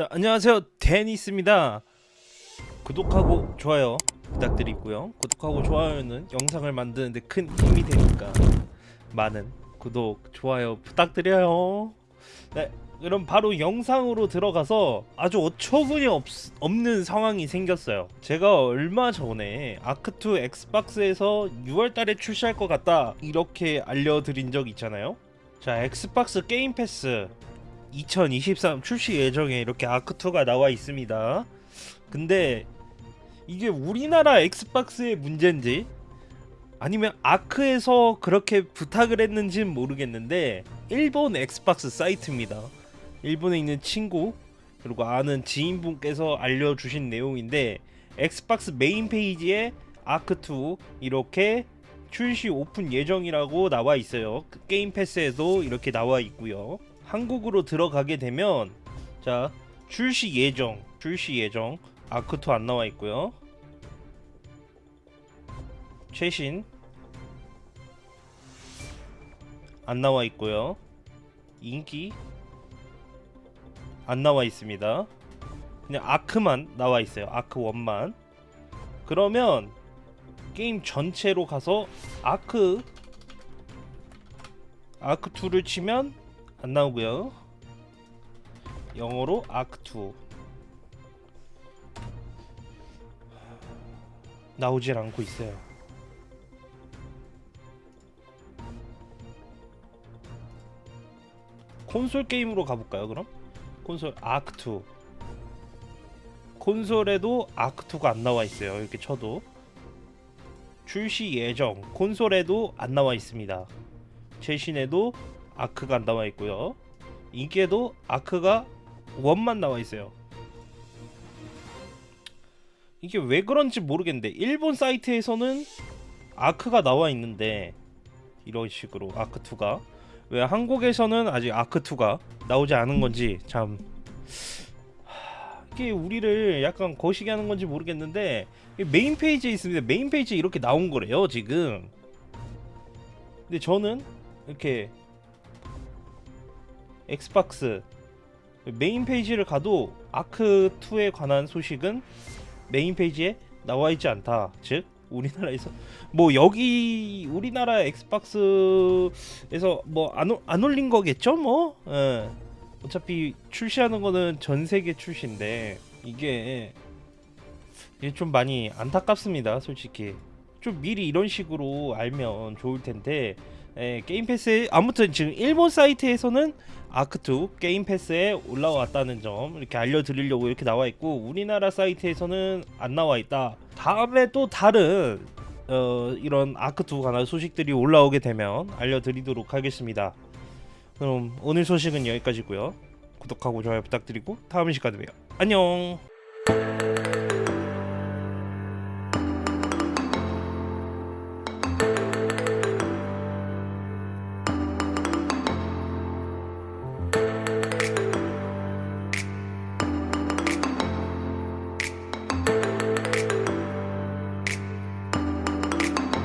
자, 안녕하세요. 데니스입니다. 구독하고 좋아요 부탁드리고요. 구독하고 좋아요는 영상을 만드는데 큰 힘이 되니까 많은 구독 좋아요 부탁드려요. 네 그럼 바로 영상으로 들어가서 아주 어처구니 없, 없는 상황이 생겼어요. 제가 얼마 전에 아크2 엑스박스에서 6월달에 출시할 것 같다 이렇게 알려드린 적 있잖아요. 자 엑스박스 게임 패스 2023 출시 예정에 이렇게 아크2가 나와 있습니다. 근데 이게 우리나라 엑스박스의 문제인지 아니면 아크에서 그렇게 부탁을 했는지는 모르겠는데 일본 엑스박스 사이트입니다. 일본에 있는 친구 그리고 아는 지인분께서 알려주신 내용인데 엑스박스 메인 페이지에 아크2 이렇게 출시 오픈 예정이라고 나와 있어요. 그 게임 패스에도 이렇게 나와 있고요. 한국으로 들어가게 되면 자 출시 예정 출시 예정. 아크2 안 나와 있고요. 최신. 안 나와 있고요. 인기. 안 나와 있습니다. 그냥 아크만 나와 있어요. 아크 1만. 그러면 게임 전체로 가서 아크 아크2를 치면 안 나오고요. 영어로 아크2 나오질 않고 있어요. 콘솔 게임으로 가볼까요? 그럼 콘솔 아크2 콘솔에도 아크2가 안 나와 있어요. 이렇게 쳐도 출시 예정 콘솔에도 안 나와 있습니다. 최신에도 아크가 안 나와 있고요. 인기에도 아크가 원만 나와 있어요. 이게 왜 그런지 모르겠는데 일본 사이트에서는 아크가 나와 있는데 이런 식으로 아크2가 왜 한국에서는 아직 아크2가 나오지 않은 건지 참 하, 이게 우리를 약간 거시기 하는 건지 모르겠는데 메인 페이지에 있습니다. 메인 페이지에 이렇게 나온 거래요 지금. 근데 저는 이렇게 엑스박스 메인 페이지를 가도 아크2에 관한 소식은 메인 페이지에 나와 있지 않다. 즉 우리나라에서 뭐 여기 우리나라 엑스박스에서 뭐안 안 올린 거겠죠, 뭐. 예. 어차피 출시하는 거는 전 세계 출시인데 이게 좀 많이 안타깝습니다, 솔직히. 좀 미리 이런 식으로 알면 좋을 텐데 예, 게임 패스 아무튼 지금 일본 사이트에서는 아크2 게임 패스에 올라왔다는 점 이렇게 알려드리려고 이렇게 나와 있고 우리나라 사이트에서는 안 나와 있다. 다음에 또 다른 어, 이런 아크2 관한 소식들이 올라오게 되면 알려드리도록 하겠습니다. 그럼 오늘 소식은 여기까지고요. 구독하고 좋아요 부탁드리고 다음 시간에 봬요. 안녕.